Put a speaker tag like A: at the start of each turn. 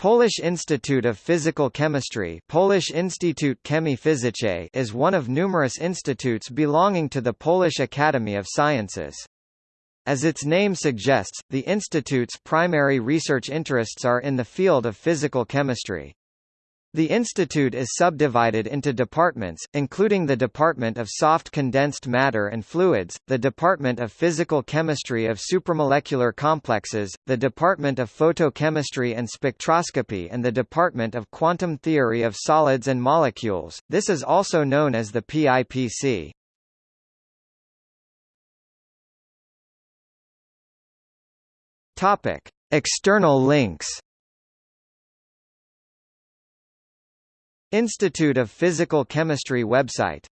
A: Polish Institute of Physical Chemistry Polish Instytut Chemii Fizycznej is one of numerous institutes belonging to the Polish Academy of Sciences. As its name suggests, the institute's primary research interests are in the field of physical chemistry. The institute is subdivided into departments, including the Department of Soft Condensed Matter and Fluids, the Department of Physical Chemistry of Supramolecular Complexes, the Department of Photochemistry and Spectroscopy and the Department of Quantum Theory of Solids and Molecules. This is also known as the PIPC. Topic: External links Institute of Physical Chemistry website